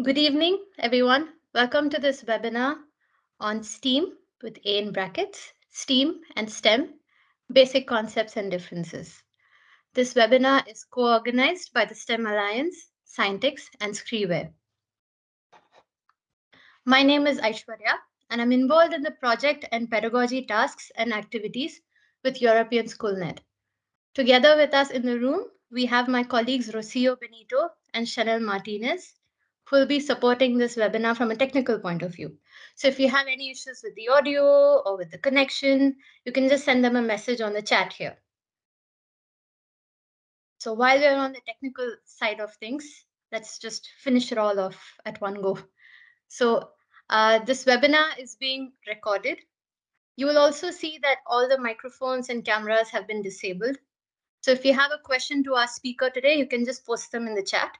Good evening, everyone. Welcome to this webinar on STEAM with A in brackets, STEAM and STEM, Basic Concepts and Differences. This webinar is co-organized by the STEM Alliance, Scientix, and Skriware. My name is Aishwarya, and I'm involved in the project and pedagogy tasks and activities with European SchoolNet. Together with us in the room, we have my colleagues Rocio Benito and Chanel Martinez, who will be supporting this webinar from a technical point of view. So if you have any issues with the audio or with the connection, you can just send them a message on the chat here. So while we're on the technical side of things, let's just finish it all off at one go. So uh, this webinar is being recorded. You will also see that all the microphones and cameras have been disabled. So if you have a question to our speaker today, you can just post them in the chat.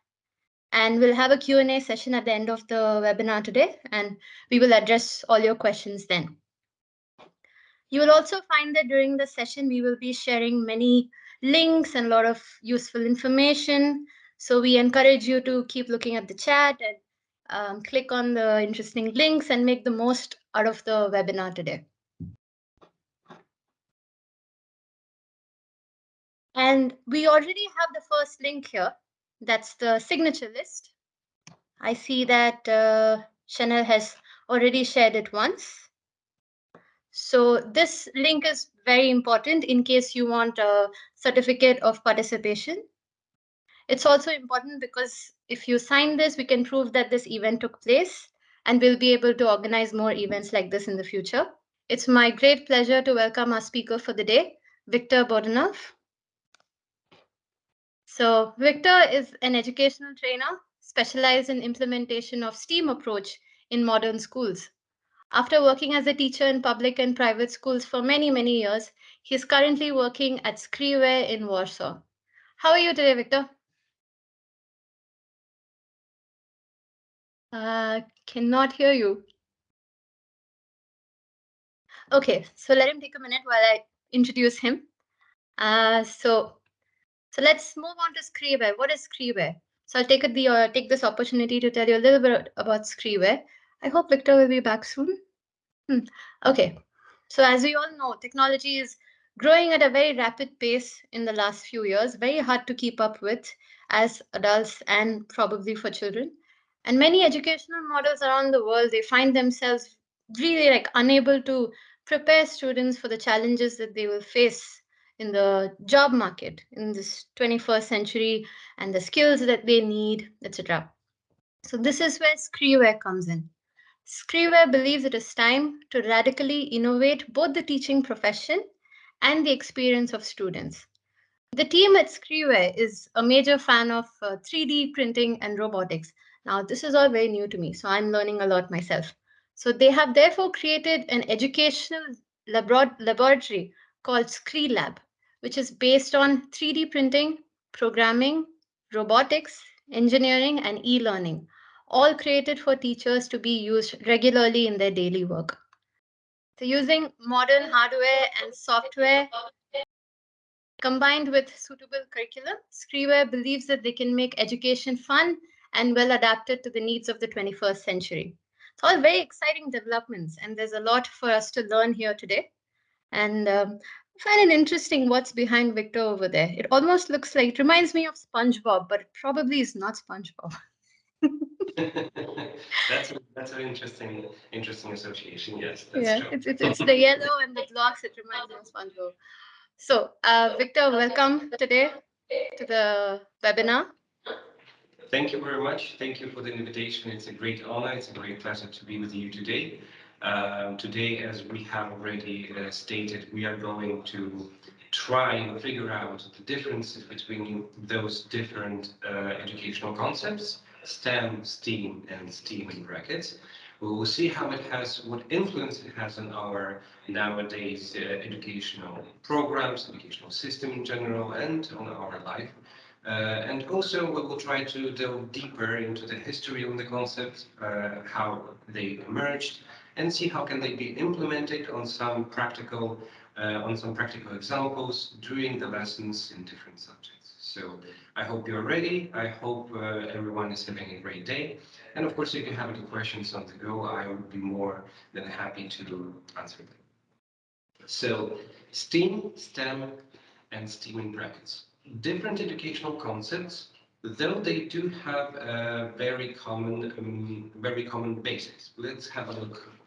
And we'll have a Q&A session at the end of the webinar today, and we will address all your questions then. You will also find that during the session, we will be sharing many links and a lot of useful information. So we encourage you to keep looking at the chat and um, click on the interesting links and make the most out of the webinar today. And we already have the first link here. That's the signature list. I see that uh, Chanel has already shared it once. So this link is very important in case you want a certificate of participation. It's also important because if you sign this, we can prove that this event took place and we'll be able to organize more events like this in the future. It's my great pleasure to welcome our speaker for the day, Victor Bordanov. So Victor is an educational trainer specialized in implementation of STEAM approach in modern schools. After working as a teacher in public and private schools for many, many years, he is currently working at Skriware in Warsaw. How are you today, Victor? Uh, cannot hear you. Okay, so let him take a minute while I introduce him. Uh, so so let's move on to Skriware. What is Skriware? So I'll take the uh, take this opportunity to tell you a little bit about Skriware. I hope Victor will be back soon. Hmm. Okay. So as we all know, technology is growing at a very rapid pace in the last few years, very hard to keep up with as adults and probably for children. And many educational models around the world, they find themselves really like unable to prepare students for the challenges that they will face in the job market in this 21st century and the skills that they need, etc. So this is where Skriware comes in. Skriware believes it is time to radically innovate both the teaching profession and the experience of students. The team at Skriware is a major fan of uh, 3D printing and robotics. Now, this is all very new to me, so I'm learning a lot myself. So they have therefore created an educational laboratory called SkriLab, which is based on 3D printing, programming, robotics, engineering, and e-learning, all created for teachers to be used regularly in their daily work. So using modern hardware and software combined with suitable curriculum, Skriware believes that they can make education fun and well adapted to the needs of the 21st century. It's all very exciting developments, and there's a lot for us to learn here today. And um, find it interesting what's behind Victor over there. It almost looks like, it reminds me of SpongeBob, but it probably is not SpongeBob. that's that's an interesting interesting association. Yes, yeah, true. it's, it's it's the yellow and the blocks. It reminds me of SpongeBob. So, uh, Viktor, welcome today to the webinar. Thank you very much. Thank you for the invitation. It's a great honor. It's a great pleasure to be with you today. Um, today, as we have already uh, stated, we are going to try and figure out the differences between those different uh, educational concepts, STEM, STEAM, and STEAM in brackets. We will see how it has, what influence it has on our nowadays uh, educational programs, educational system in general, and on our life. Uh, and also we will try to delve deeper into the history of the concepts, uh, how they emerged, and see how can they be implemented on some practical uh, on some practical examples during the lessons in different subjects. So I hope you're ready. I hope uh, everyone is having a great day. And of course, if you have any questions on the go, I would be more than happy to answer them. So STEAM, STEM, and STEAM in brackets. Different educational concepts, though they do have a very common, um, very common basis. Let's have a look.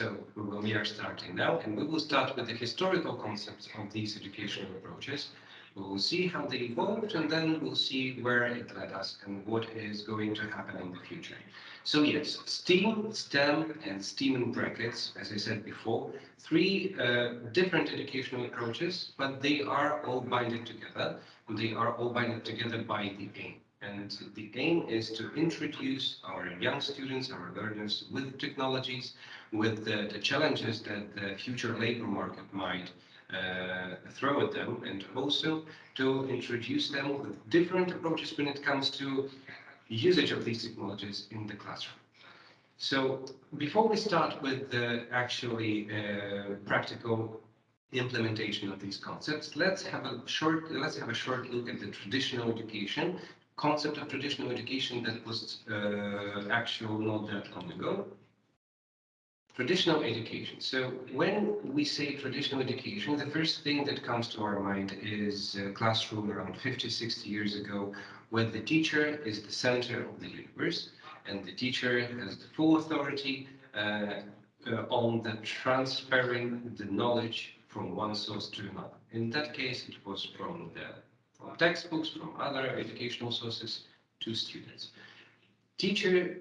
So we are starting now, and we will start with the historical concepts of these educational approaches. We will see how they evolved, and then we'll see where it led us and what is going to happen in the future. So yes, STEAM, STEM, and STEAM in brackets, as I said before, three uh, different educational approaches, but they are all binded together. They are all binded together by the aim. And the aim is to introduce our young students, our learners, with technologies, with the, the challenges that the future labor market might uh, throw at them, and also to introduce them with different approaches when it comes to usage of these technologies in the classroom. So before we start with the actually uh, practical implementation of these concepts, let's have a short let's have a short look at the traditional education concept of traditional education that was uh, actual not that long ago. Traditional education. So when we say traditional education, the first thing that comes to our mind is a classroom around 50, 60 years ago, where the teacher is the center of the universe and the teacher has the full authority uh, uh, on the transferring the knowledge from one source to another. In that case, it was from the from textbooks, from other educational sources to students. Teacher,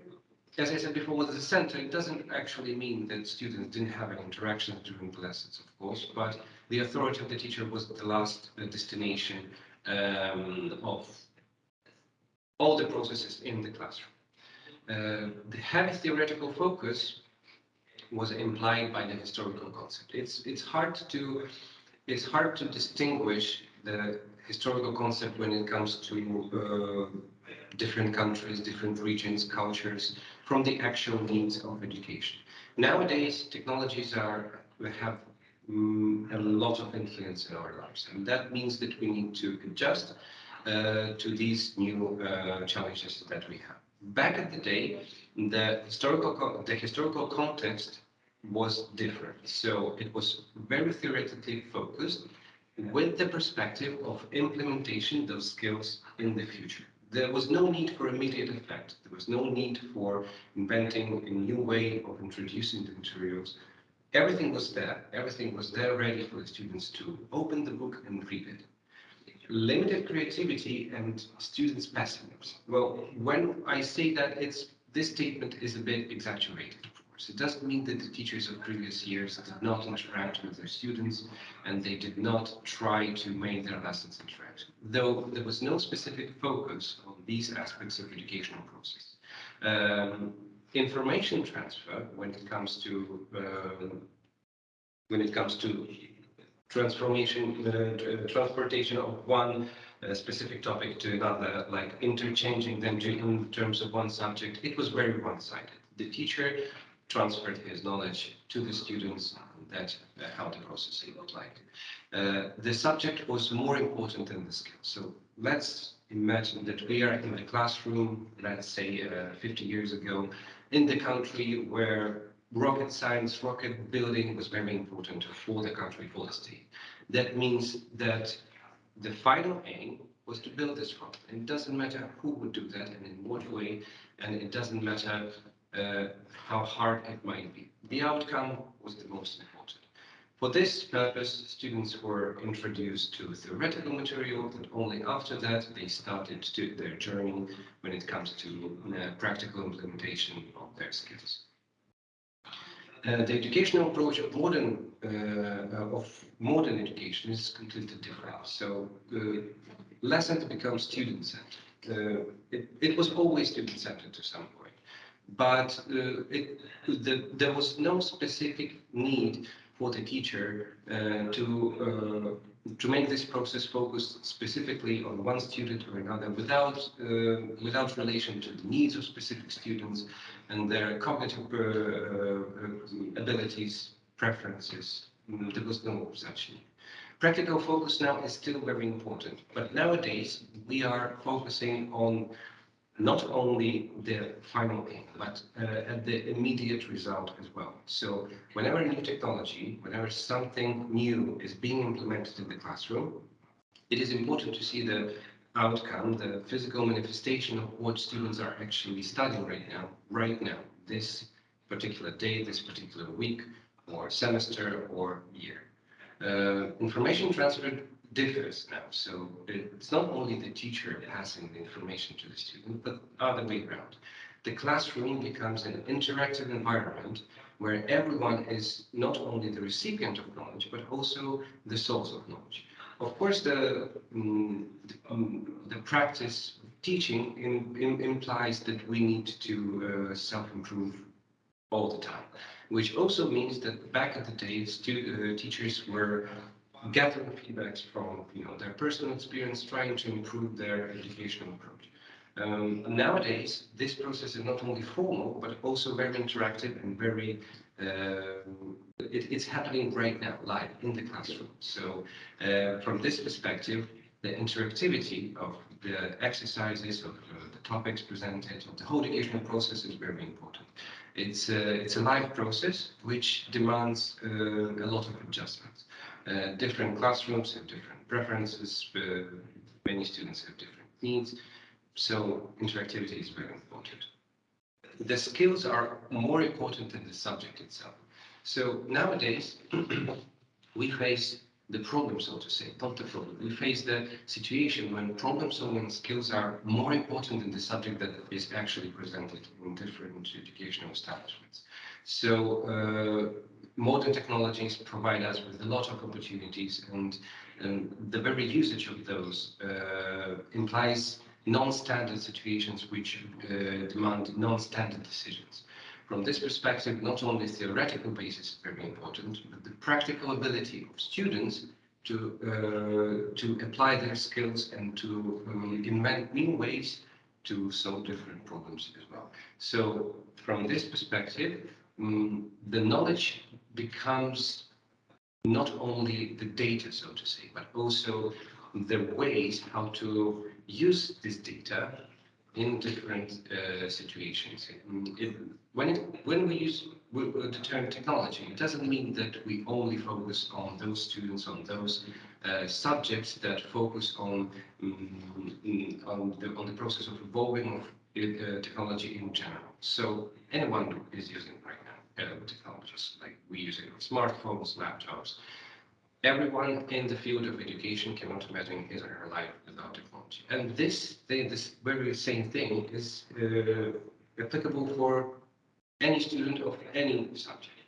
as I said before, was the center. It doesn't actually mean that students didn't have any interactions during lessons, of course, but the authority of the teacher was the last uh, destination um, of all the processes in the classroom. Uh, the heavy theoretical focus was implied by the historical concept. It's it's hard to it's hard to distinguish the historical concept when it comes to uh, different countries, different regions, cultures, from the actual needs of education. Nowadays, technologies are have um, a lot of influence in our lives, and that means that we need to adjust uh, to these new uh, challenges that we have. Back in the day, the historical the historical context was different. So it was very theoretically focused with the perspective of implementation those skills in the future. There was no need for immediate effect. There was no need for inventing a new way of introducing the materials. Everything was there. Everything was there ready for the students to open the book and read it limited creativity and students' passiveness. Well, when I say that, it's this statement is a bit exaggerated. It doesn't mean that the teachers of previous years did not interact with their students and they did not try to make their lessons interactive, though there was no specific focus on these aspects of educational process. Um, information transfer, when it comes to um, when it comes to transformation, uh, transportation of one uh, specific topic to another, like interchanging them in terms of one subject, it was very one-sided. The teacher transferred his knowledge to the students. That uh, how the process looked like. Uh, the subject was more important than the skill. So let's imagine that we are in the classroom, let's say uh, 50 years ago, in the country where rocket science, rocket building was very important for the country, for the state. That means that the final aim was to build this rocket. And it doesn't matter who would do that and in what way, and it doesn't matter how hard it might be. The outcome was the most important. For this purpose, students were introduced to theoretical material, and only after that they started to their journey when it comes to uh, practical implementation of their skills. Uh, the educational approach of modern uh, of modern education is completely different. So uh, lessons become student-centered. Uh, it, it, was always student-centered to some point, but uh, it, the, there was no specific need for the teacher uh, to to make this process focused specifically on one student or another without uh, without relation to the needs of specific students and their cognitive uh, uh abilities, preferences. There was no such need. Practical focus now is still very important, but nowadays we are focusing on not only the final aim, but uh, at the immediate result as well. So whenever new technology, whenever something new is being implemented in the classroom, it is important to see the outcome, the physical manifestation of what students are actually studying right now, right now, this particular day, this particular week, or semester, or year. Uh, information transfer differs now. So it's not only the teacher passing the information to the student, but other way around. The classroom becomes an interactive environment where everyone is not only the recipient of knowledge, but also the source of knowledge. Of course, the, um, the, um, the, practice of teaching in, in, implies that we need to uh, self-improve all the time, which also means that back in the day, uh, teachers were gathering feedbacks from you know their personal experience, trying to improve their educational approach. Um, nowadays, this process is not only formal, but also very interactive and very, uh, it, it's happening right now, live in the classroom. So uh, from this perspective, the interactivity of the exercises, of uh, the topics presented, of the whole educational process is very important. It's, it's a live process which demands uh, a lot of adjustments. Uh, different classrooms have different preferences, many students have different needs, so interactivity is very important. The skills are more important than the subject itself. So nowadays, we face the problem, so to say, not the problem. We face the situation when problem solving skills are more important than the subject that is actually presented in different educational establishments. So uh, modern technologies provide us with a lot of opportunities and, and the very usage of those uh, implies non-standard situations which uh, demand non-standard decisions. From this perspective, not only theoretical basis is very important, but the practical ability of students to uh, to apply their skills and to um, invent new ways to solve different problems as well. So from this perspective, um, the knowledge becomes not only the data, so to say, but also the ways how to use this data in different uh, situations. It, when, it, when we use the term technology, it doesn't mean that we only focus on those students, on those uh, subjects that focus on, um, on, the, on the process of evolving of uh, technology in general. So anyone is using uh, technologies, like we use it on smartphones, laptops. Everyone in the field of education cannot imagine his or her life without technology. And this thing, this very same thing is uh, applicable for any student of any subject.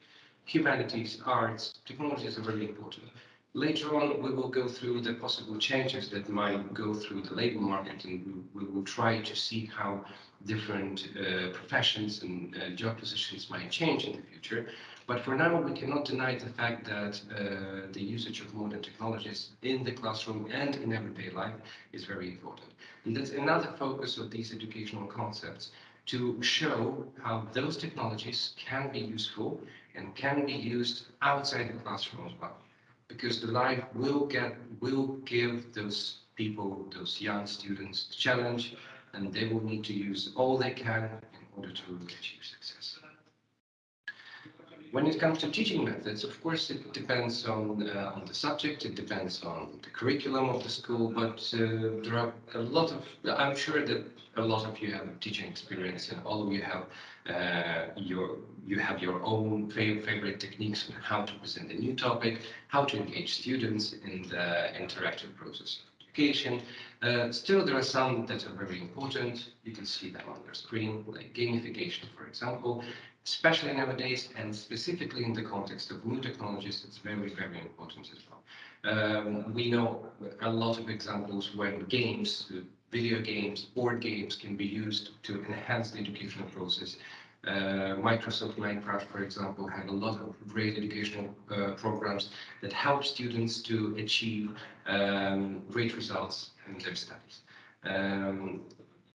Humanities, arts, technologies are very important. Later on, we will go through the possible changes that might go through the labor market and we, will try to see how different uh, professions and uh, job positions might change in the future. But for now, we cannot deny the fact that uh, the usage of modern technologies in the classroom and in everyday life is very important. And that's another focus of these educational concepts to show how those technologies can be useful and can be used outside the classroom as well because the life will get will give those people, those young students, the challenge, and they will need to use all they can in order to achieve success. When it comes to teaching methods, of course, it depends on uh, on the subject. It depends on the curriculum of the school. But uh, there are a lot of. I'm sure that a lot of you have teaching experience, and all of you have uh, your you have your own favorite techniques on how to present a new topic, how to engage students in the interactive process of education. Uh, still, there are some that are very important. You can see them on your screen, like gamification, for example especially nowadays and specifically in the context of new technologies, it's very, very important as well. Um, we know a lot of examples when games, video games, board games can be used to enhance the educational process. Uh, Microsoft Minecraft, for example, had a lot of great educational uh, programs that help students to achieve um, great results in their studies. Um,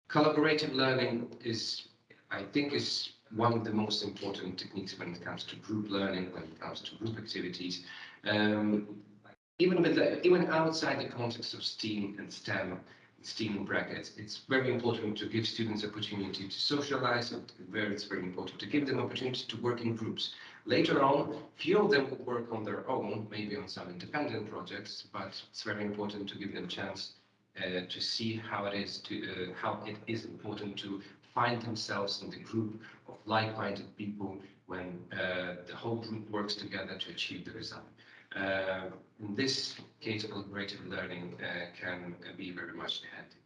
collaborative learning is, I think, is one of the most important techniques when it comes to group learning, when it comes to group activities. Um, even with the, even outside the context of STEAM and STEM, STEAM brackets, it's very important to give students opportunity to socialize, where it's very important to give them opportunity to work in groups. Later on, few of them will work on their own, maybe on some independent projects, but it's very important to give them chance uh, to see how it is to uh, how it is important to find themselves in the group of like-minded people when uh, the whole group works together to achieve the result. Uh, in this case, collaborative learning uh, can be very much handy.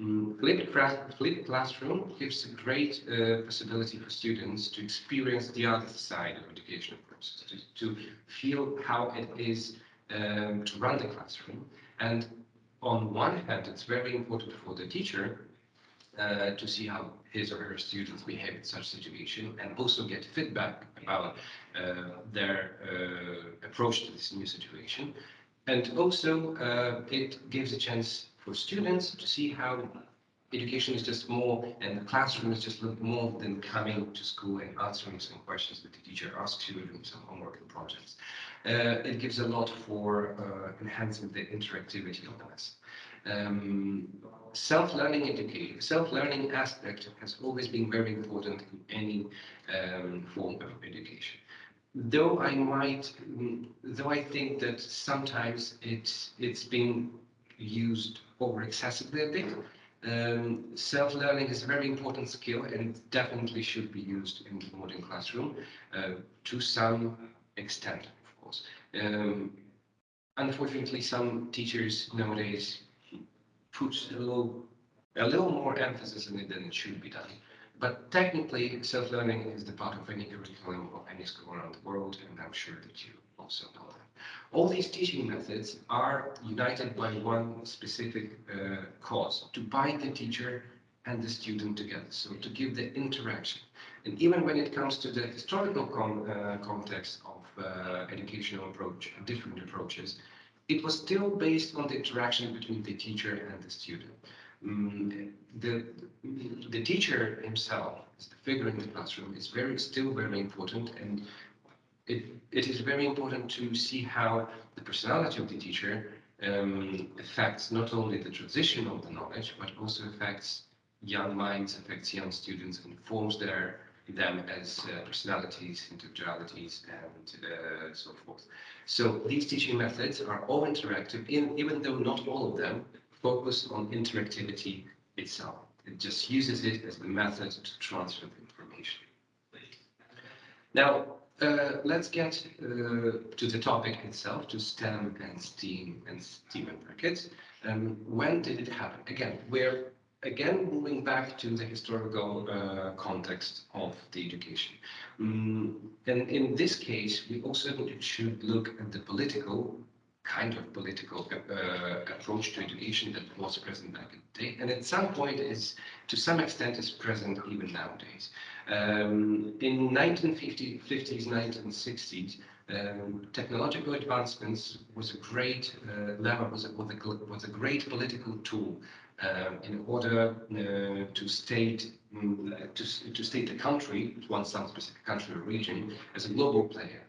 Mm, flipped, flipped classroom gives a great uh, possibility for students to experience the other side of educational process, to, to feel how it is um, to run the classroom. And on one hand, it's very important for the teacher uh, to see how his or her students behave in such situation and also get feedback about uh, their uh, approach to this new situation. And also uh, it gives a chance for students to see how education is just more and the classroom is just more than coming to school and answering some questions that the teacher asks you doing some homework and projects. Uh, it gives a lot for uh, enhancing the interactivity of the. Um, self-learning education, self-learning aspect has always been very important in any um, form of education. Though I might, though I think that sometimes it's it's been used over excessively a bit. Um, self-learning is a very important skill and definitely should be used in the modern classroom uh, to some extent, course. Um, unfortunately, some teachers nowadays put a little, a little more emphasis on it than it should be done. But technically, self-learning is the part of any curriculum of any school around the world, and I'm sure that you also know that. All these teaching methods are united by one specific uh, cause, to bind the teacher and the student together, so to give the interaction. And even when it comes to the historical con uh, context of educational approach, different approaches, it was still based on the interaction between the teacher and the student. Mm, the, the teacher himself, the figure in the classroom, is very still very important and it, it is very important to see how the personality of the teacher um, affects not only the transition of the knowledge, but also affects young minds, affects young students, and forms their them as uh, personalities, individualities, and uh, so forth. So these teaching methods are all interactive, in, even though not all of them focus on interactivity itself. It just uses it as the method to transfer the information. Now, uh, let's get uh, to the topic itself, to STEM and STEAM and STEAM and brackets. Um, when did it happen? Again, we're again, moving back to the historical uh, context of the education. Mm, and in this case, we also should look at the political kind of political uh, approach to education that was present back in the day, and at some point is, to some extent, is present even nowadays. Um, in 1950s, 1960s, um, technological advancements was a great uh, lever, was a, was, a, was a great political tool um, in order uh, to state um, to, to state the country, one some specific country or region, as a global player.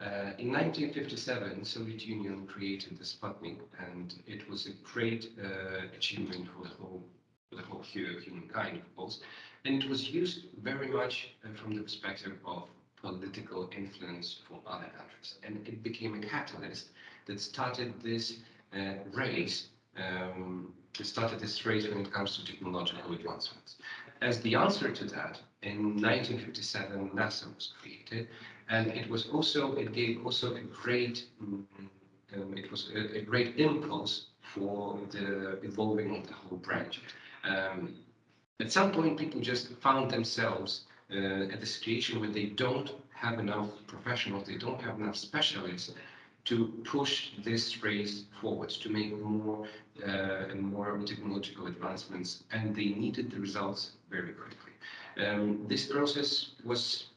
Uh, in 1957, Soviet Union created the Sputnik, and it was a great uh, achievement for the whole for the whole humankind, of course. And it was used very much uh, from the perspective of political influence for other countries, and it became a catalyst that started this uh, race um, started this race when it comes to technological advancements. As the answer to that, in 1957, NASA was created, and it was also it gave also a great um, it was a, a, great impulse for the evolving of the whole branch. Um, at some point, people just found themselves uh, at the situation where they don't have enough professionals, they don't have enough specialists to push this race forward, to make more uh, and more technological advancements, and they needed the results very quickly. Um, this process was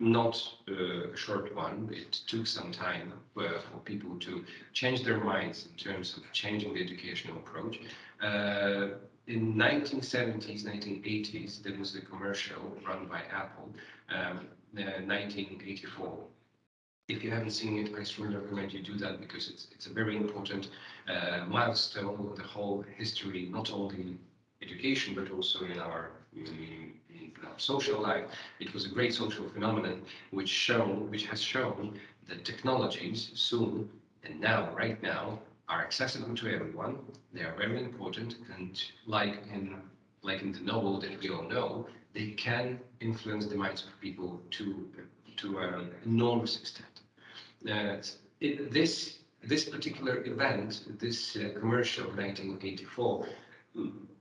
not uh, a short one. It took some time uh, for people to change their minds in terms of changing the educational approach. Uh, in 1970s, 1980s, there was a commercial run by Apple, um, 1984 If you haven't seen it, I strongly recommend you do that because it's it's a very important uh, milestone in the whole history, not only in education but also in our in, in our social life. It was a great social phenomenon which shown which has shown that technologies soon and now right now are accessible to everyone. They are very important and like in like in the novel that we all know, they can influence the minds of people to to an enormous extent. This this particular event, this uh, commercial 1984,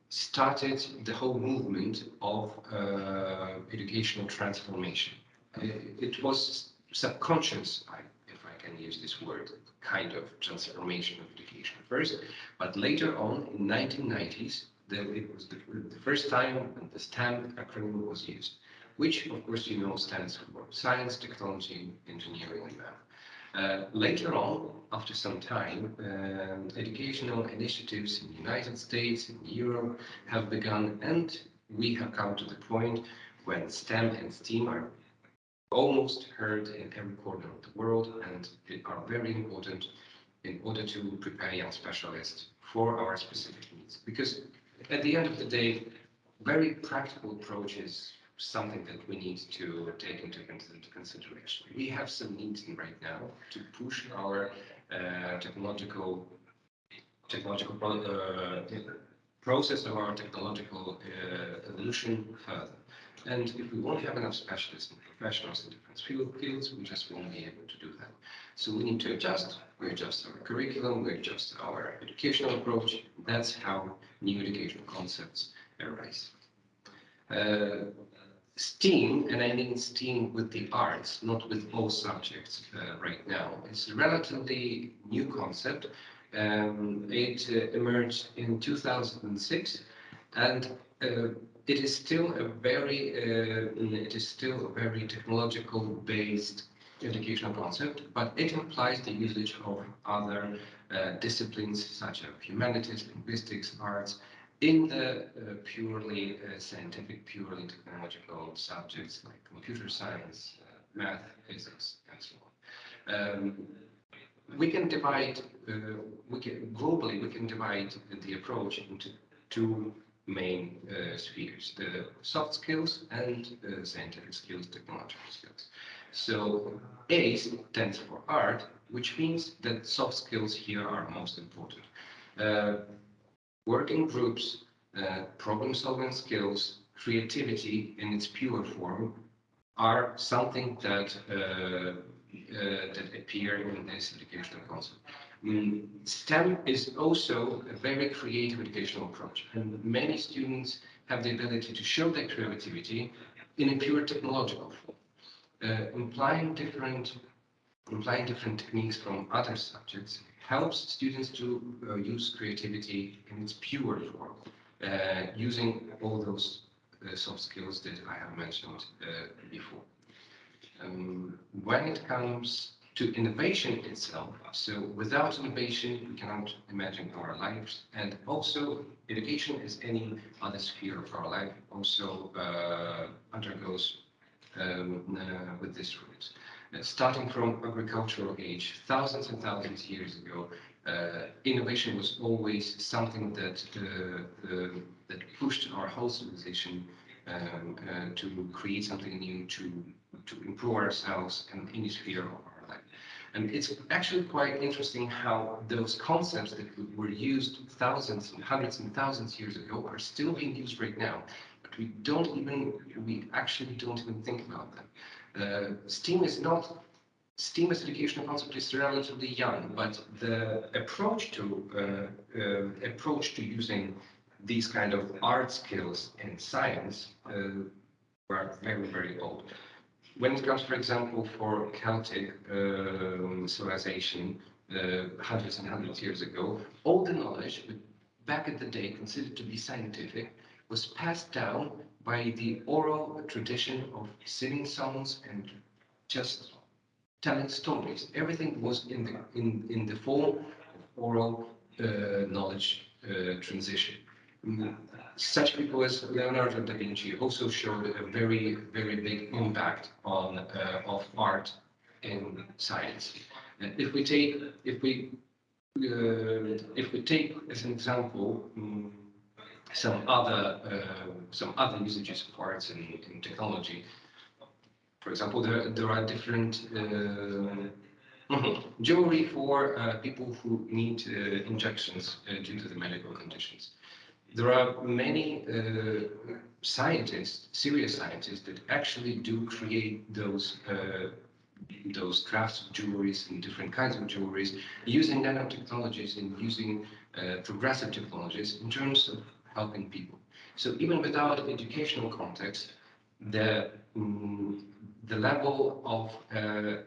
started the whole movement of uh, educational transformation. It, it was subconscious, if I can use this word, kind of transformation of education first, but later on in 1990s, the, it was the, the first time when the STEM acronym was used, which of course you know stands for science, technology, engineering, and math. Uh, later on, after some time, uh, educational initiatives in the United States, in Europe have begun, and we have come to the point when STEM and STEAM are almost heard in every corner of the world and are very important in order to prepare young specialists for our specific needs. Because at the end of the day, very practical approaches something that we need to take into consideration. We have some needs right now to push our uh, technological technological uh, process of our technological uh, evolution further. And if we won't have enough specialists and professionals in different fields, we just won't be able to do that. So we need to adjust. We adjust our curriculum, we adjust our educational approach. That's how new educational concepts arise. Uh, STEAM, and I mean STEAM with the arts, not with all subjects uh, right now, it's a relatively new concept. Um, it uh, emerged in 2006, and uh, it is still a very uh, it is still a very technological based educational concept, but it implies the usage of other uh, disciplines such as humanities, linguistics, arts, in the uh, purely uh, scientific, purely technological subjects like computer science, uh, math, physics, and so on. Um, we can divide, uh, we can globally, we can divide the approach into two main uh, spheres, the soft skills and uh, scientific skills, technological skills. So A stands for art, which means that soft skills here are most important working groups, uh, problem-solving skills, creativity in its pure form are something that uh, uh, that appear in this educational concept. Mm, STEM is also a very creative educational approach, and many students have the ability to show their creativity in a pure technological form, uh, implying different implying different techniques from other subjects helps students to uh, use creativity in its pure form, uh, using all those uh, soft skills that I have mentioned uh, before. Um, when it comes to innovation itself, so without innovation, we cannot imagine our lives. And also, education, as any other sphere of our life, also uh, undergoes um, uh, with this route starting from agricultural age, thousands and thousands of years ago, uh, innovation was always something that uh, that pushed our whole civilization um, uh, to create something new, to to improve ourselves in any sphere of our life. And it's actually quite interesting how those concepts that were used thousands and hundreds and thousands of years ago are still being used right now. But we don't even, we actually don't even think about them. Uh, STEAM is not STEAM as educational concept is relatively young, but the approach to uh, uh, approach to using these kind of art skills in science were very very old. When it comes, for example, for Celtic um, civilization hundreds and hundreds of years ago, all the knowledge back in the day considered to be scientific was passed down by the oral tradition of singing songs and just telling stories. Everything was in the in in the form of oral uh, knowledge uh, transition. Mm, such people as Leonardo da Vinci also showed a very very big impact on uh, of art in science. Uh, if we take, if we, uh, if we take as an example um, some other, uh, some other usages of arts in, in technology. For example, there there are different uh, jewelry for uh, people who need uh, injections uh, due to the medical conditions. There are many uh, scientists, serious scientists, that actually do create those those crafts of jewelries and different kinds of jewelries using nanotechnologies and using progressive technologies in terms of helping people. So even without educational context, the um, the level of uh,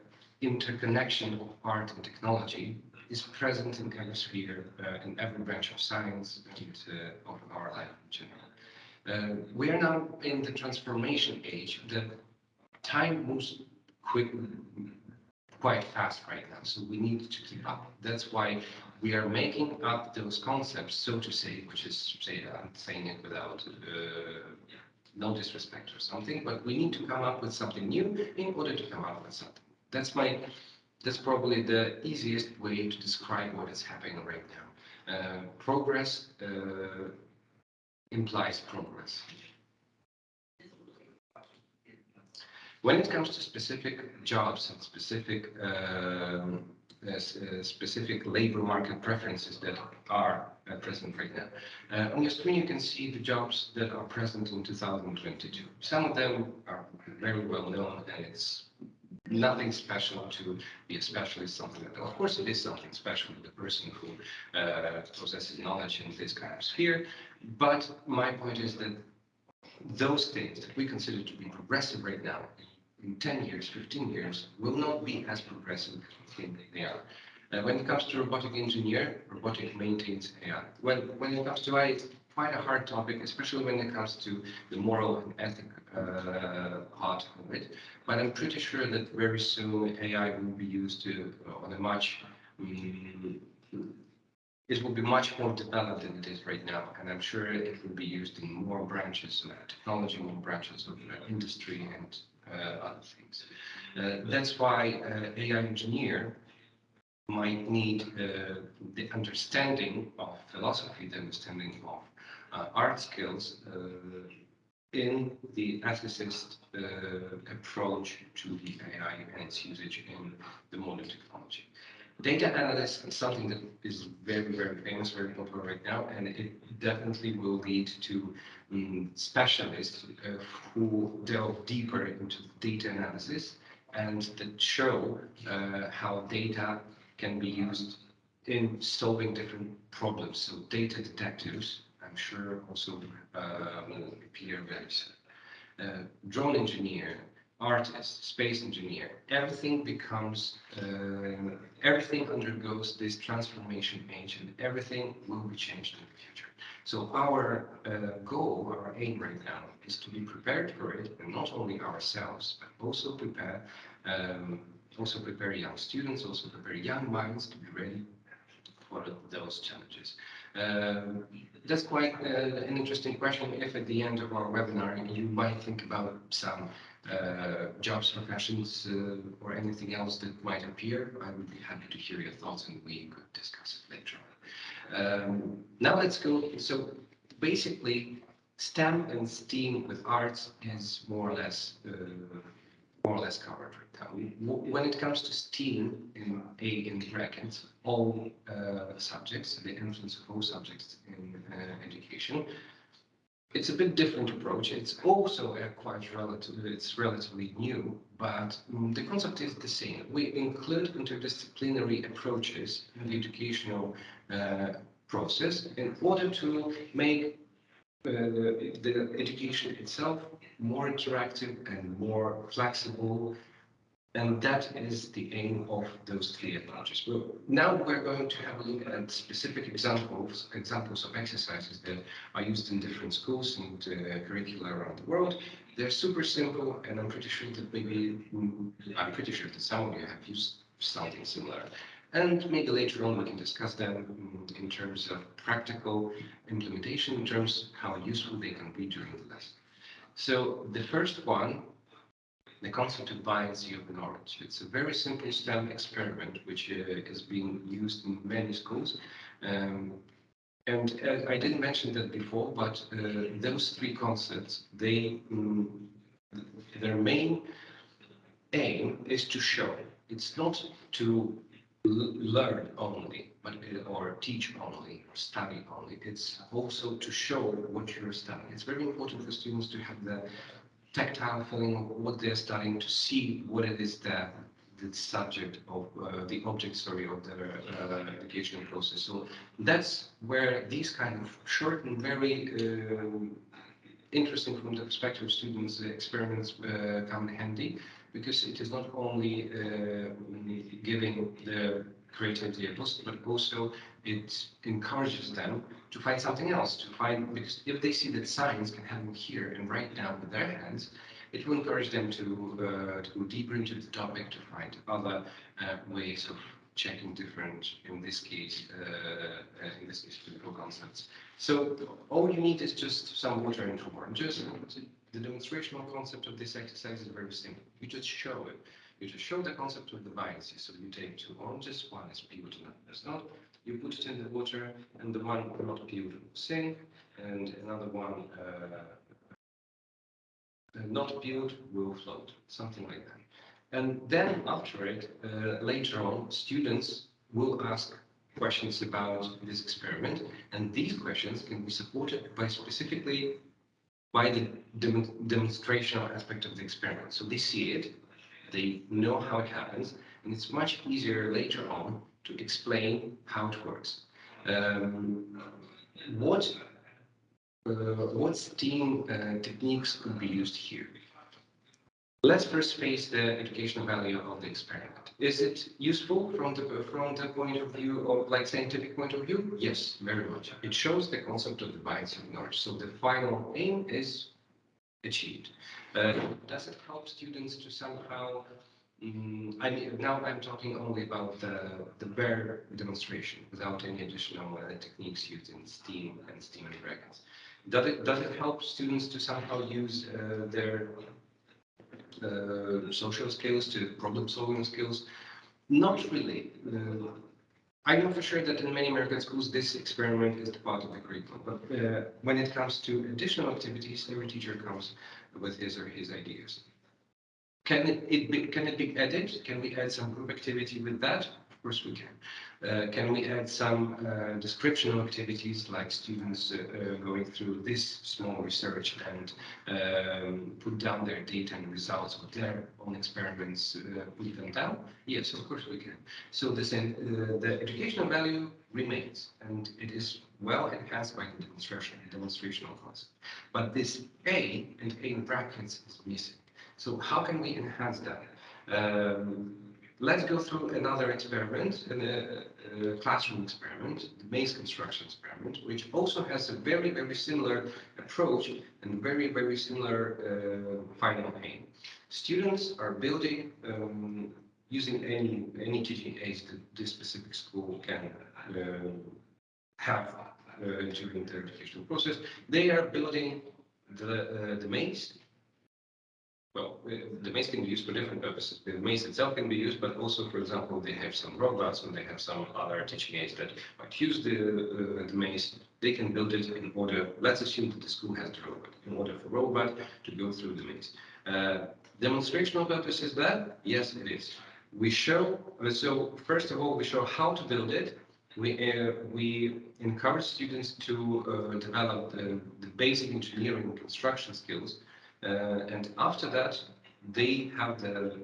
interconnection of art and technology is present in every sphere, uh, in every branch of science and uh, of our life in general. Uh, we are now in the transformation age. The time moves quick, quite fast right now, so we need to keep up. That's why we are making up those concepts, so to say, which is, say, I'm saying it without uh, no disrespect or something, but we need to come up with something new in order to come up with something. That's my, that's probably the easiest way to describe what is happening right now. Uh, progress uh, implies progress. When it comes to specific jobs and specific um, specific labor market preferences that are uh, present right now. Uh, on your screen, you can see the jobs that are present in 2022. Some of them are very well known and it's nothing special to be a specialist, something like that. Of course, it is something special to the person who uh, possesses knowledge in this kind of sphere. But my point is that those things that we consider to be progressive right now in 10 years, 15 years, will not be as progressive as they are. Uh, when it comes to robotic engineer, robotic maintains AI. When, when it comes to AI, it's quite a hard topic, especially when it comes to the moral and ethic uh, part of it. But I'm pretty sure that very soon AI will be used to, uh, on a much, um, it will be much more developed than it is right now. And I'm sure it will be used in more branches of technology, more branches of uh, industry and other things. Uh, that's why uh, AI engineer might need the understanding of philosophy, the understanding of art skills in the ethicist uh, approach to the AI and its usage in the modern technology. Data analysis is something that is very, very famous, very popular right now, and it definitely will lead to um, specialists uh, who delve deeper into data analysis and that show uh, how data can be used in solving different problems. So data detectives, I'm sure also uh, will appear soon. Uh, drone engineer, artist, space engineer, everything becomes, uh, everything undergoes this transformation age and everything will be changed in the future. So our uh, goal, our aim right now is to be prepared for it and not only ourselves, but also prepare, um, also prepare young students, also prepare young minds to be ready for those challenges. Um, that's quite uh, an interesting question. If at the end of our webinar you might think about some uh, jobs, professions, uh, or anything else that might appear, I would be happy to hear your thoughts and we could discuss it later on. Um, now let's go. So basically, STEM and STEAM with arts is more or less uh, more or less covered right now. When it comes to STEAM in A in brackets, all uh, subjects, the influence of all subjects in uh, education, it's a bit different approach. It's also quite relative, it's relatively new, but um, the concept is the same. We include interdisciplinary approaches in the educational process in order to make uh, the education itself more interactive and more flexible and that is the aim of those three approaches. Well, now we're going to have a look at specific examples, examples of exercises that are used in different schools and uh, curricula around the world. They're super simple, and I'm pretty sure that maybe, mm, I'm pretty sure that some of you have used something similar. And maybe later on we can discuss them mm, in terms of practical implementation, in terms how useful they can be during the lesson. So the first one the concept of buoyancy of knowledge. It's a very simple STEM experiment which uh, is being used in many schools. Um, and uh, I didn't mention that before, but uh, those three concepts, they um, their main aim is to show. It's not to learn only, but or teach only, or study only. It's also to show what you're studying. It's very important for students to have the tactile feeling of what they're studying, to see what it is that the subject of uh, the object, sorry, of the uh, educational process. So that's where these kind of short and very uh, interesting from the perspective of students experiments uh, come in handy because it is not only uh, giving the creativity a boost, but also it encourages them to find something else, to find, because if they see that science can happen here and right now with their hands, it will encourage them to, uh, to go deeper into the topic, to find other uh, ways of checking different, in this case, uh, in this case, physical concepts. So all you need is just some water and warm. Just the demonstrational concept of this exercise is very simple. You just show it. You just show the concept of the buoyancy. So you take two oranges, one is peeled and another is not. You put it in the water, and the one not peeled will sink, and another one uh, not peeled will float, something like that. And then after it, uh, later on, students will ask questions about this experiment, and these questions can be supported by specifically by the dem demonstrational aspect of the experiment. So they see it, they know how it happens, and it's much easier later on to explain how it works. Um, what uh, what STEAM uh, techniques could be used here? Let's first face the educational value of the experiment. Is it useful from the from the point of view of like scientific point of view? Yes, very much. It shows the concept of the bias of knowledge. So the final aim is achieved. Uh, does it help students to somehow? Um, I mean, now I'm talking only about the the bare demonstration without any additional uh, techniques used in STEAM and STEAM and brackets. Does it does it help students to somehow use uh, their uh, social skills to problem solving skills? Not really. Uh, I know for sure that in many American schools, this experiment is part of the curriculum. But uh, when it comes to additional activities, every teacher comes with his or his ideas. Can it, it be, can it be added? Can we add some group activity with that? Of course we can. Uh, can we add some uh, descriptional activities like students uh, uh, going through this small research and um, put down their data and results of their own experiments, uh, put them down? Yes, of course we can. So the, uh, the educational value remains and it is well enhanced by the demonstration, demonstrational concept. But this A and A in brackets is missing. So how can we enhance that? Um, Let's go through another experiment, a, a classroom experiment, the maze construction experiment, which also has a very, very similar approach and very, very similar uh, final aim. Students are building um, using any any teaching aids that this specific school can uh, have uh, during their educational process. They are building the uh, the maze well, the maze can be used for different purposes. The maze itself can be used, but also, for example, they have some robots and they have some other teaching aids that might use the, uh, the maze. They can build it in order, let's assume that the school has the robot, in order for robot to go through the maze. Uh, demonstrational purpose is that? Yes, it is. We show, uh, so first of all, we show how to build it. We, uh, we encourage students to develop the, the basic engineering construction skills and after that, they have the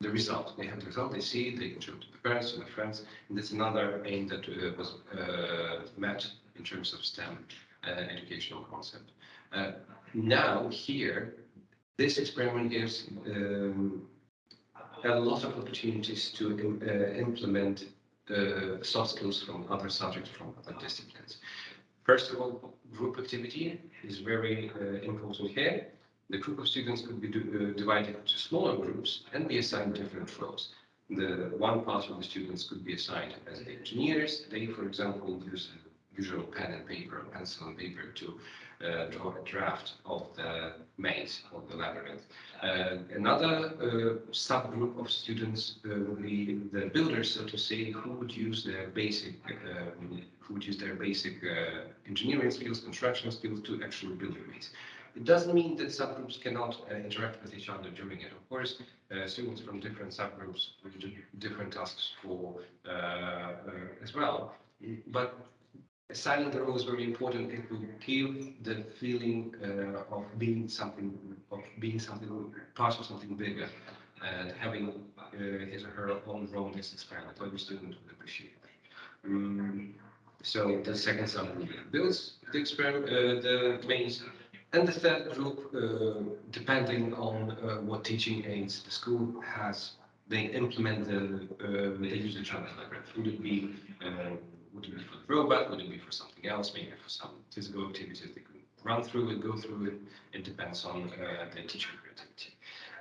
the result. They have the result, they see they can show it to the parents, to the friends. And that's another aim that uh, was uh, met in terms of STEM uh, educational concept. Uh, now, here, this experiment gives um, a lot of opportunities to uh, implement soft skills from other subjects, from other disciplines. First of all, group activity is very important here the group of students could be uh, divided into smaller groups and be assigned different roles. The one part of the students could be assigned as engineers. They, for example, use a usual pen and paper, pencil and paper to uh, draw a draft of the maze, of the labyrinth. Uh, another uh, subgroup of students uh, would be the builders, so to say, who would use their basic, um, who would use their basic uh, engineering skills, construction skills to actually build a maze. It doesn't mean that subgroups cannot uh, interact with each other during it. Of course, uh, students from different subgroups will do different tasks for uh, uh, as well. But assigning the role is very important. It will give the feeling uh, of being something, of being something, part of something bigger, and having uh, his or her own role in this experiment. Every student would appreciate that. Um, so the second subgroup builds the experiment, the maze and the third group, uh, depending on uh, what teaching aids the school has, they implement the, uh, the usage of the library. Would it be um, would it be for the robot? Would it be for something else? Maybe for some physical activities they could run through it, go through it. It depends on uh, the teacher creativity.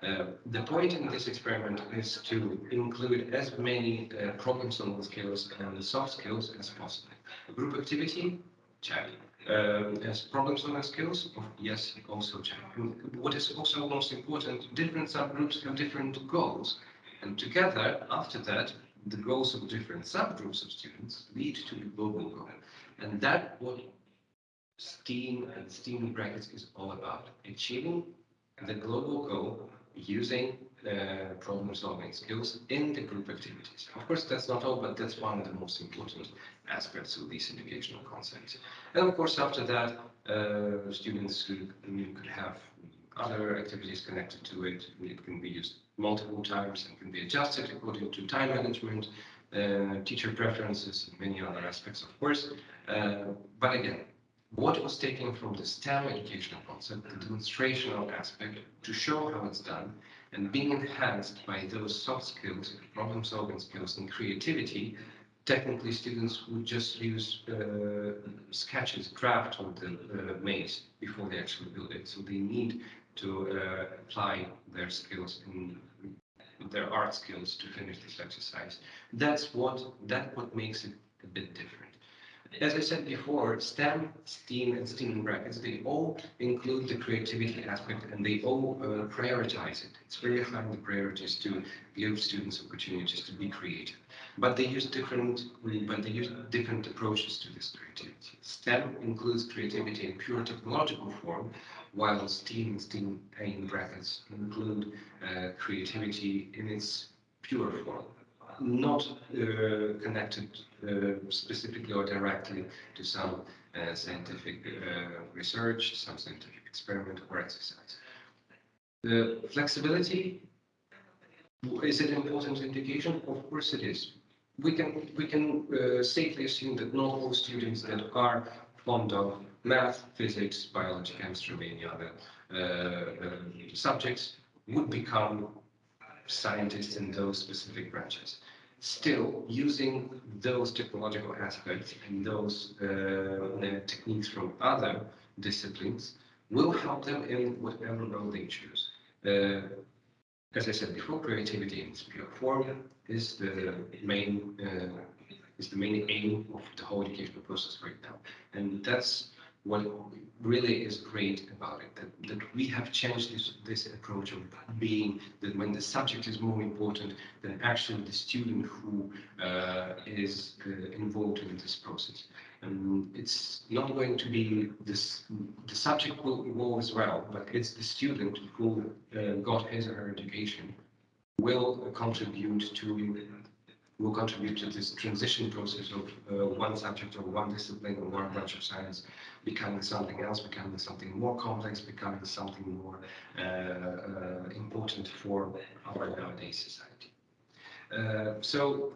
Uh, the point in this experiment is to include as many uh, problem-solving skills and soft skills as possible. Group activity, chat. Um, as problem-solving skills, yes, also. And what is also most important, different subgroups have different goals. And together, after that, the goals of different subgroups of students lead to the global goal. And that what STEAM and STEAM brackets is all about, achieving the global goal using uh, problem solving skills in the group activities. Of course, that's not all, but that's one of the most important aspects of these educational concepts. And of course, after that, uh, students could, could have other activities connected to it. It can be used multiple times and can be adjusted according to time management, uh, teacher preferences, and many other aspects, of course. Uh, but again, what was taken from the STEM educational concept, the demonstrational aspect, to show how it's done, and being enhanced by those soft skills, problem-solving skills, and creativity, technically students would just use uh, sketches, draft of the uh, maze before they actually build it. So they need to uh, apply their skills in their art skills to finish this exercise. That's what that what makes it a bit different. As I said before, STEM, STEAM, and STEAM brackets, they all include the creativity aspect and they all uh, prioritize it. It's very high in the priorities to give students opportunities to be creative. But they use different, but they use different approaches to this creativity. STEM includes creativity in pure technological form, while STEAM and STEAM in brackets include uh, creativity in its pure form, not uh, connected uh, specifically or directly to some uh, scientific research, some scientific experiment or exercise. The flexibility, is it an important indication? Of course it is. We can, we can safely assume that not all students that are fond of math, physics, biology, chemistry, many other uh, uh, subjects would become scientists in those specific branches. Still, using those technological aspects and those uh, techniques from other disciplines will help them in whatever role they choose. Uh, as I said before, creativity in its pure form is the main uh, is the main aim of the whole educational process right now, and that's what really is great about it, that, that we have changed this, this approach of being that when the subject is more important than actually the student who uh, is uh, involved in this process. And it's not going to be this, the subject will evolve as well, but it's the student who uh, got his or her education will contribute to will contribute to this transition process of uh, one subject or one discipline or one branch of science becoming something else, becoming something more complex, becoming something more uh, uh, important for our nowadays society. Uh, so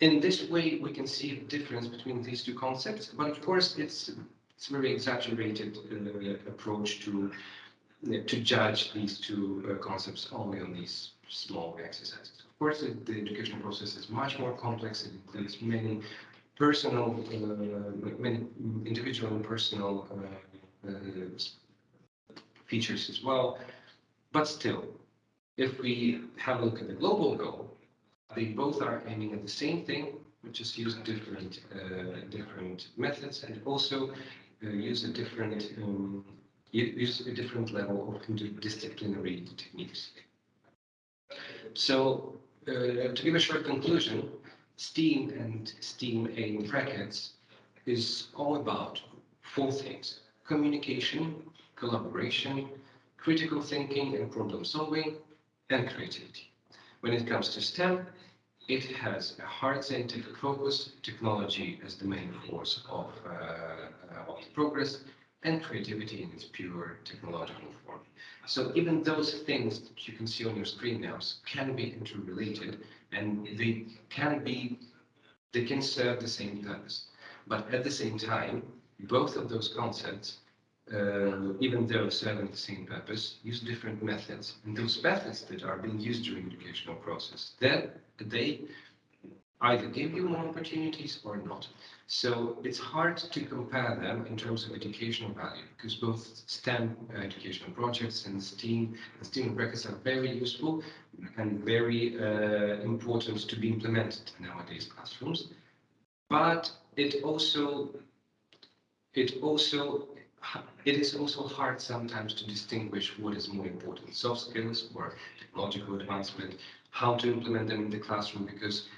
in this way, we can see the difference between these two concepts, but of course, it's it's a very exaggerated uh, approach to to judge these two uh, concepts only on these small exercises course, the, the education process is much more complex. It includes many personal, uh, many individual and personal uh, uh, features as well. But still, if we have a look at the global goal, they both are aiming at the same thing, which is use different uh, different methods and also uh, use a different um, use a different level of interdisciplinary techniques. So uh, to give a short conclusion, STEAM and STEAM in brackets is all about four things. Communication, collaboration, critical thinking and problem solving, and creativity. When it comes to STEM, it has a hard scientific focus, technology as the main force of, uh, of progress, and creativity in its pure technological form. So even those things that you can see on your screen now can be interrelated and they can be, they can serve the same purpose. But at the same time, both of those concepts, uh, even though serving the same purpose, use different methods. And those methods that are being used during educational process, then they either give you more opportunities or not. So it's hard to compare them in terms of educational value because both STEM uh, educational projects and STEAM and STEAM brackets are very useful and very uh, important to be implemented in nowadays classrooms. But it also it also it is also hard sometimes to distinguish what is more important, soft skills or technological advancement, how to implement them in the classroom because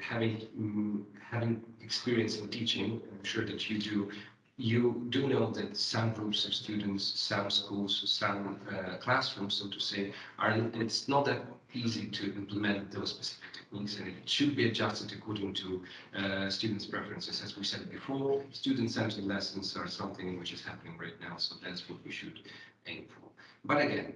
having um, having experience in teaching, I'm sure that you do, you do know that some groups of students, some schools, some uh, classrooms, so to say, are it's not that easy to implement those specific techniques and it should be adjusted according to uh, students' preferences. As we said before, student-centered lessons are something which is happening right now, so that's what we should aim for. But again,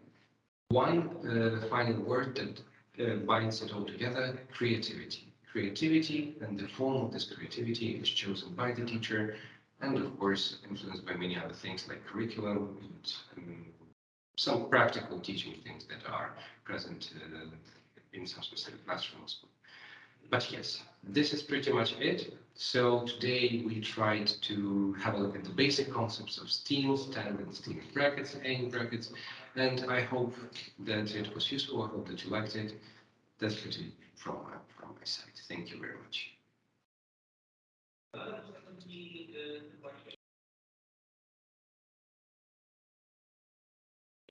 one uh, final word that uh, binds it all together, creativity. Creativity and the form of this creativity is chosen by the teacher and of course influenced by many other things like curriculum and um, some practical teaching things that are present uh, in some specific classrooms. But yes, this is pretty much it. So today we tried to have a look at the basic concepts of STEAM, STEM and STEAM brackets, A brackets, and I hope that it was useful. I hope that you liked it. That's pretty from my, from my side. Thank you very much.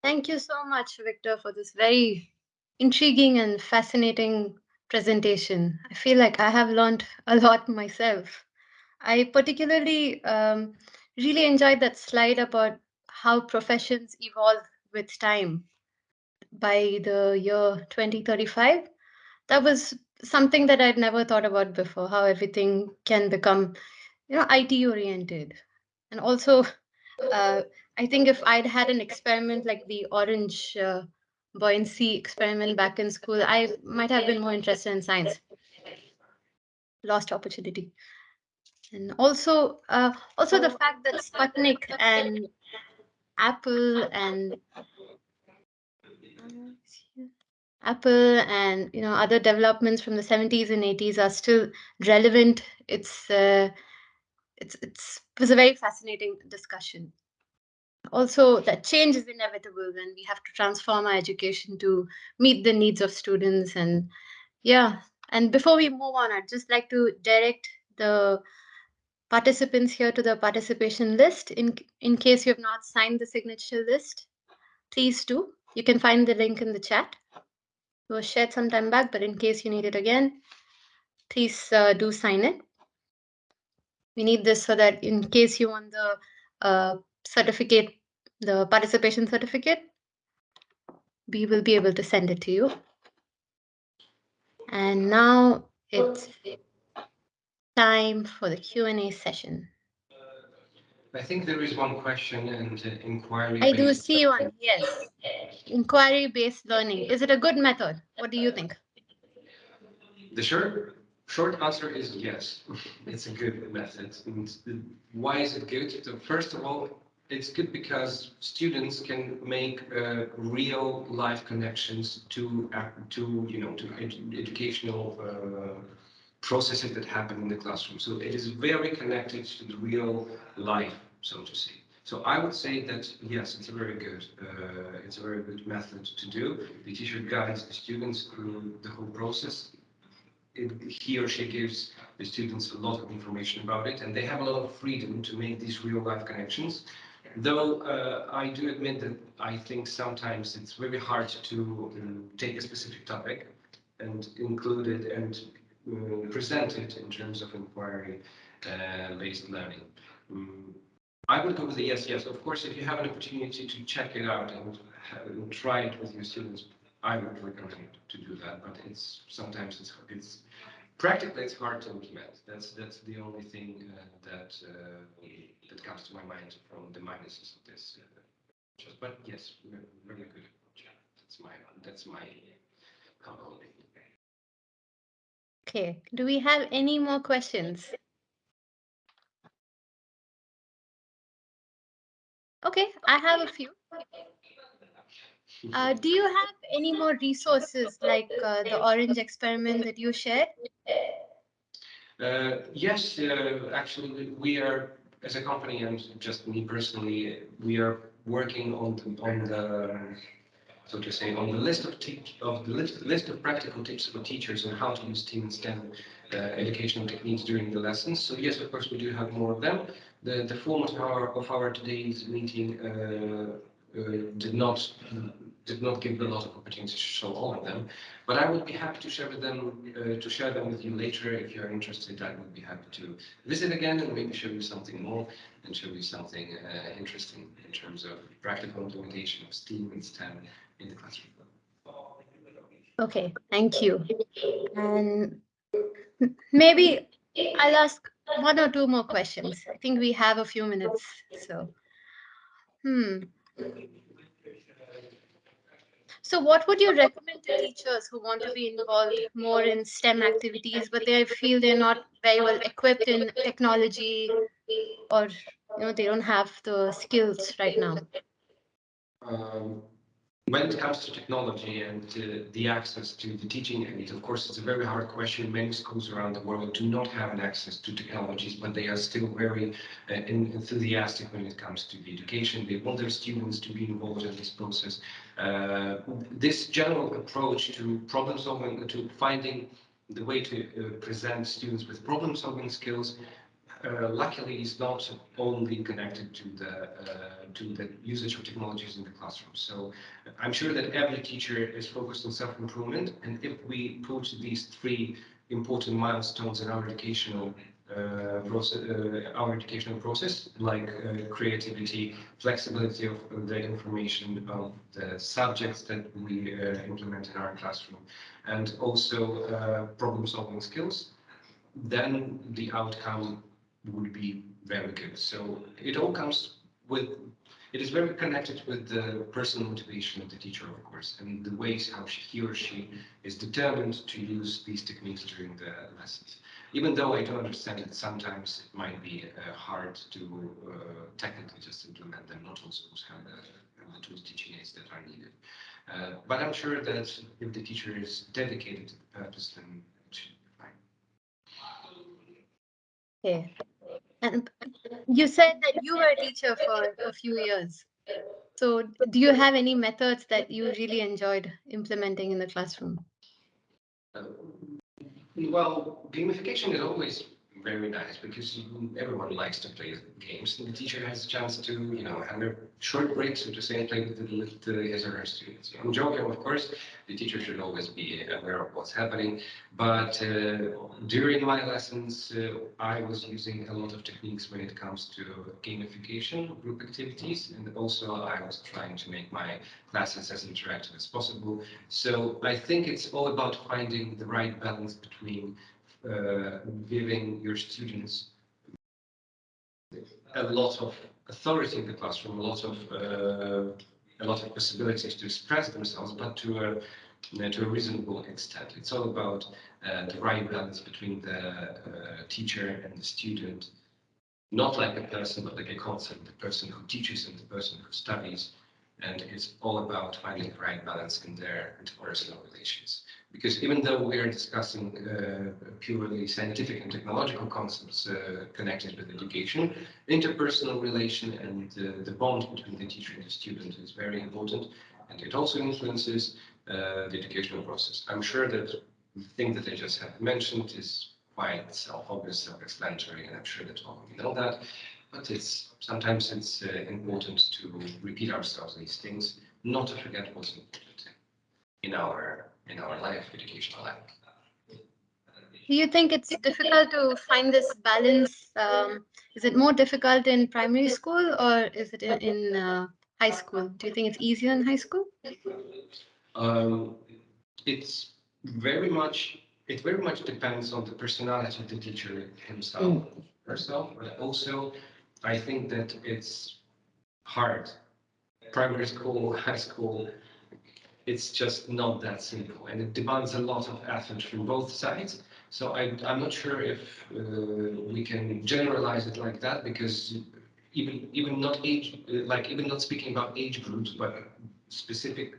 Thank you so much, Victor, for this very intriguing and fascinating presentation. I feel like I have learned a lot myself. I particularly um, really enjoyed that slide about how professions evolve with time by the year 2035. That was something that I'd never thought about before, how everything can become, you know, IT oriented. And also, uh, I think if I'd had an experiment like the orange uh, buoyancy experiment back in school, I might have been more interested in science. Lost opportunity. And also, uh, also the fact that Sputnik and Apple and Apple and you know other developments from the 70s and 80s are still relevant. It's uh, it's it's it was a very fascinating discussion. Also, that change is inevitable, and we have to transform our education to meet the needs of students. And yeah, and before we move on, I'd just like to direct the participants here to the participation list. In in case you have not signed the signature list, please do. You can find the link in the chat. It was shared some time back, but in case you need it again, please uh, do sign it. We need this so that in case you want the uh, certificate, the participation certificate, we will be able to send it to you. And now it's time for the Q&A session. I think there is one question and uh, inquiry. I do see one, yes. Inquiry-based learning. Is it a good method? What do you think? The short, short answer is yes. It's a good method. And why is it good? So first of all, it's good because students can make uh, real life connections to uh, to you know to ed educational uh, processes that happen in the classroom. So it is very connected to the real life so to say. So I would say that yes, it's a very good, uh, it's a very good method to do. The teacher guides the students through the whole process, it, he or she gives the students a lot of information about it, and they have a lot of freedom to make these real life connections. Though uh, I do admit that I think sometimes it's very hard to um, take a specific topic and include it and uh, present it in terms of inquiry-based uh, learning. Um, I would go with the yes, yes. Of course, if you have an opportunity to check it out and, and try it with your students, I would recommend to do that. But it's sometimes it's it's practically it's hard to implement. That's that's the only thing uh, that uh, that comes to my mind from the minuses of this. Uh, but yes, really good. That's my that's my comment. Okay. Do we have any more questions? Okay, I have a few. Uh, do you have any more resources like uh, the orange experiment that you shared? Uh, yes, uh, actually, we are, as a company and just me personally, we are working on the, on the so to say, on the list of of the list, list of practical tips for teachers on how to use STEAM and STEM uh, educational techniques during the lessons. So yes, of course, we do have more of them. The the format of our of our today's meeting uh, uh, did not did not give a lot of opportunity to show all of them, but I would be happy to share with them uh, to share them with you later if you're interested. I would be happy to visit again and maybe show you something more and show you something uh, interesting in terms of practical implementation of STEAM and STEM in the classroom. Okay, thank you. And maybe I'll ask one or two more questions. I think we have a few minutes, so. Hmm. So what would you recommend to teachers who want to be involved more in STEM activities, but they feel they're not very well equipped in technology or you know they don't have the skills right now? Um, when it comes to technology and uh, the access to the teaching aid, of course, it's a very hard question. Many schools around the world do not have an access to technologies, but they are still very uh, enthusiastic when it comes to the education. They want their students to be involved in this process. Uh, this general approach to problem solving, to finding the way to uh, present students with problem solving skills uh, luckily is not only connected to the uh, to the usage of technologies in the classroom. So I'm sure that every teacher is focused on self-improvement, and if we put these three important milestones in our educational uh, process, uh, our educational process, like uh, creativity, flexibility of the information of the subjects that we uh, implement in our classroom, and also problem-solving skills, then the outcome would be very good. So it all comes with, it is very connected with the personal motivation of the teacher, of course, and the ways how she, he or she is determined to use these techniques during the lessons. Even though I do understand that sometimes it might be uh, hard to uh, technically just implement them, not all schools have the, the tools teaching aids that are needed. Uh, but I'm sure that if the teacher is dedicated to the purpose, then it should be fine. Okay. And you said that you were a teacher for a few years. So do you have any methods that you really enjoyed implementing in the classroom? Well, gamification is always very nice because everyone likes to play games and the teacher has a chance to, you know, have a short break, so to say, play with, the, with his or her students. I'm joking, of course, the teacher should always be aware of what's happening, but uh, during my lessons, uh, I was using a lot of techniques when it comes to gamification, group activities, and also I was trying to make my classes as interactive as possible. So I think it's all about finding the right balance between giving your students a lot of authority in the classroom, a lot of uh, a lot of possibilities to express themselves, but to a to a reasonable extent. It's all about uh, the right balance between the uh, teacher and the student, not like a person, but like a concept, the person who teaches and the person who studies. And it's all about finding the right balance in their interpersonal relations because even though we are discussing uh, purely scientific and technological concepts uh, connected with education, interpersonal relation and uh, the bond between the teacher and the student is very important, and it also influences uh, the educational process. I'm sure that the thing that I just have mentioned is quite self-obvious, self-explanatory, and I'm sure that all of you know that. But it's sometimes it's uh, important to repeat ourselves these things, not to forget what's important in our in our life, educational life. Do you think it's difficult to find this balance? Um, is it more difficult in primary school or is it in, in uh, high school? Do you think it's easier in high school? Um, it's very much it very much depends on the personality of the teacher himself Mm. herself, but also I think that it's hard. Primary school, high school, it's just not that simple, and it demands a lot of effort from both sides. So I, I'm not sure if uh, we can generalize it like that because even even not age like even not speaking about age groups, but specific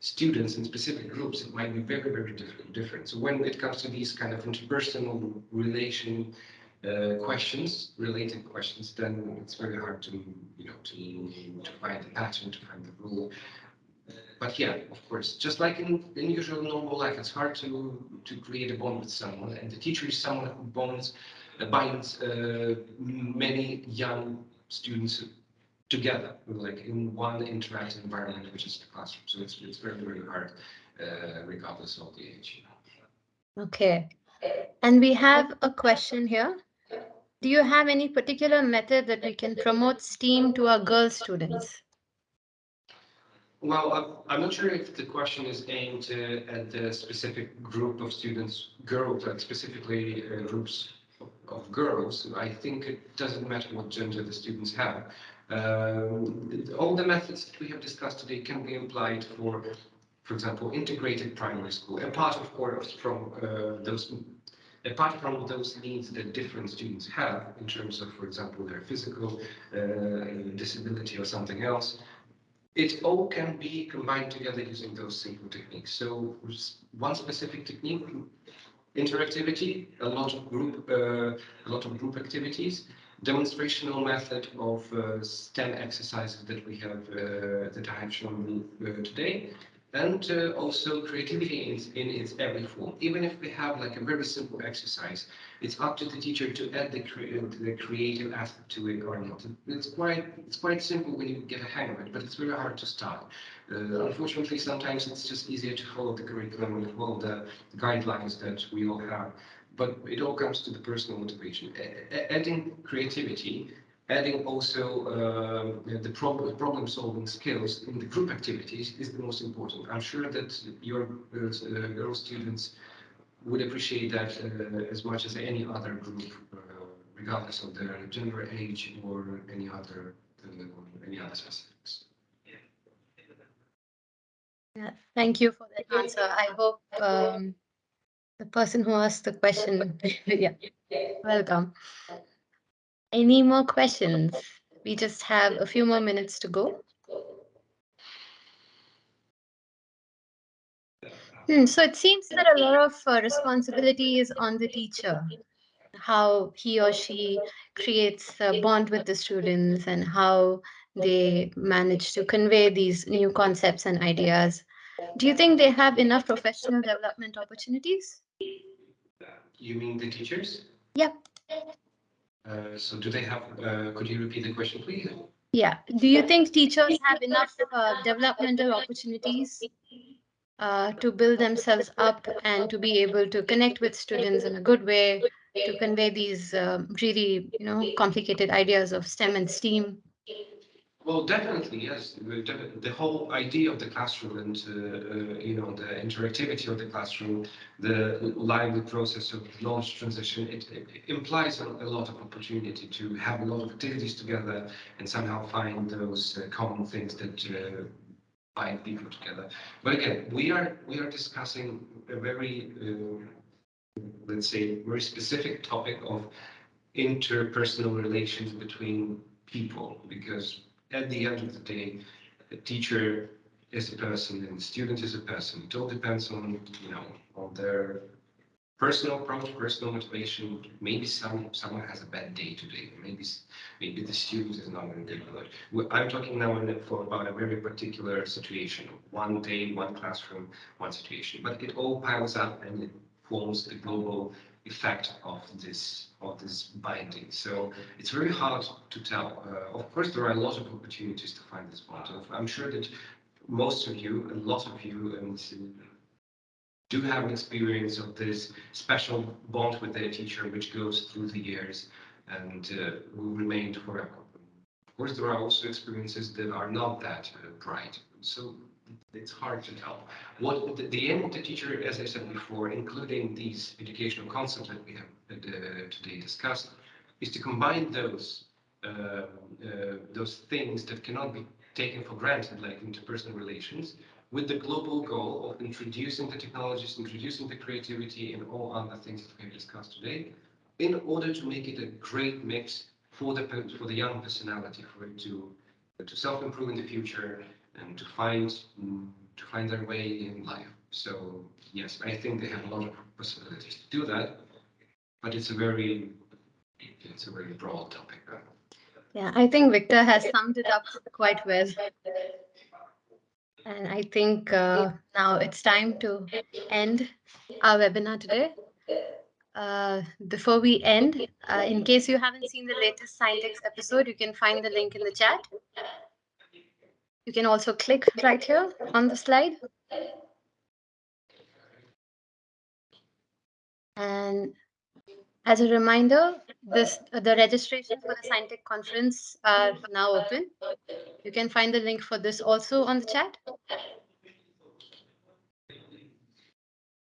students in specific groups, it might be very very different. Different. So when it comes to these kind of interpersonal relation uh, questions, related questions, then it's very hard to you know to to find the pattern, to find the rule but yeah, of course, just like in, in usual normal life, it's hard to to create a bond with someone, and the teacher is someone who bonds, uh, binds uh, many young students together, like in one interactive environment, which is the classroom. So it's it's very very hard, uh, regardless of the age. Okay. And we have a question here. Do you have any particular method that we can promote STEAM to our girl students? Well, I'm- not sure if the question is aimed uh, at the specific group of students, girls, like specifically uh, groups of- of girls. I think it doesn't matter what gender the students have. Um, All the methods that we have discussed today can be applied for, for example, integrated primary school. Apart, of course, from uh, those, apart from those needs that different students have in terms of, for example, their physical uh, disability or something else, it all can be combined together using those simple techniques. So one specific technique, interactivity, a lot of group, uh, a lot of group activities, demonstrational method of uh, STEM exercises that we have, uh, that I have shown uh, today, and uh, also creativity in, in its every form. Even if we have like a very simple exercise, it's up to the teacher to add the, cre- the creative aspect to it or not. It's quite it's quite simple when you get a hang of it, but it's very hard to start. Uh, unfortunately, sometimes it's just easier to follow the curriculum and follow the guidelines that we all have. But it all comes to the personal motivation. A- adding creativity, adding also um, the problem problem solving skills in the group activities is the most important. I'm sure that your uh, uh, girl students would appreciate that uh, as much as any other group, uh, regardless of their gender, age, or any other uh, any other specifics. Yeah, thank you for that answer. I hope um, the person who asked the question, yeah, welcome. Any more questions? We just have a few more minutes to go. Hmm, so it seems that a lot of uh, responsibility is on the teacher, how he or she creates a bond with the students and how they manage to convey these new concepts and ideas. Do you think they have enough professional development opportunities? You mean the teachers? Yep. Uh, so do they have? Uh, could you repeat the question, please? Yeah. Do you think teachers have enough uh, developmental opportunities uh, to build themselves up and to be able to connect with students in a good way to convey these um, really, you know, complicated ideas of STEM and STEAM? Well, definitely, yes. The, whole idea of the classroom and, uh, uh, you know, the interactivity of the classroom, the lively process of knowledge transition, it, it implies a, a lot of opportunity to have a lot of activities together and somehow find those uh, common things that uh, bind people together. But again, we are we are discussing a very, uh, let's say, very specific topic of interpersonal relations between people because at the end of the day, a teacher is a person and the student is a person. It all depends on, you know, on their personal approach, personal motivation. Maybe some someone has a bad day today. Maybe maybe the student is not in a good mood. I'm talking now for about a very particular situation. One day, one classroom, one situation. But it all piles up and it forms the global effect of this of this binding. So it's very hard to tell. Uh, of course, there are a lot of opportunities to find this bond. I'm sure that most of you, a lot of you, and do have an experience of this special bond with their teacher, which goes through the years and uh, will remain forever. Of course, there are also experiences that are not that uh, bright. So it's hard to tell. What the, the, aim of the teacher, as I said before, including these educational concepts that we have uh, today discussed, is to combine those uh, uh, those things that cannot be taken for granted, like interpersonal relations, with the global goal of introducing the technologies, introducing the creativity, and all other things that we have discussed today, in order to make it a great mix for the for the young personality, for it to to self-improve in the future and to find to find their way in life. So yes, I think they have a lot of possibilities to do that, but it's a very it's a very broad topic. Yeah, I think Victor has summed it up quite well. And I think uh, now it's time to end our webinar today. Uh, before we end, uh, in case you haven't seen the latest Scientix episode, you can find the link in the chat. You can also click right here on the slide. And as a reminder, this the registration for the Scientix conference are now open. You can find the link for this also on the chat.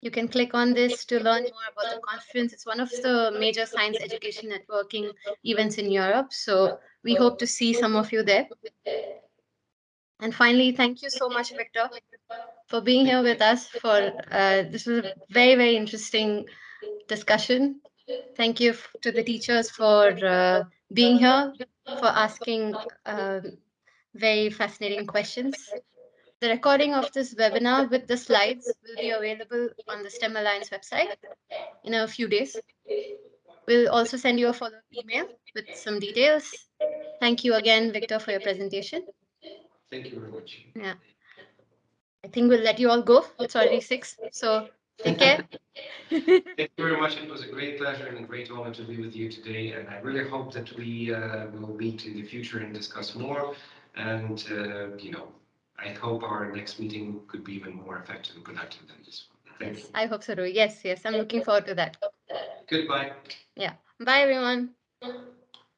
You can click on this to learn more about the conference. It's one of the major science education networking events in Europe. So we hope to see some of you there. And finally, thank you so much, Victor, for being here with us. For uh, this was a very, very interesting discussion. Thank you to the teachers for uh, being here, for asking uh, very fascinating questions. The recording of this webinar with the slides will be available on the STEM Alliance website in a few days. We'll also send you a follow-up email with some details. Thank you again, Victor, for your presentation. Thank you very much. Yeah. I think we'll let you all go. It's already six, so take care. Thank you very much. It was a great pleasure and a great honor to be with you today. And I really hope that we uh, will meet in the future and discuss more. And, uh, you know, I hope our next meeting could be even more effective and productive than this one. Thank yes, you. I hope so too. Yes, yes. I'm looking forward to that. Goodbye. Yeah. Bye, everyone.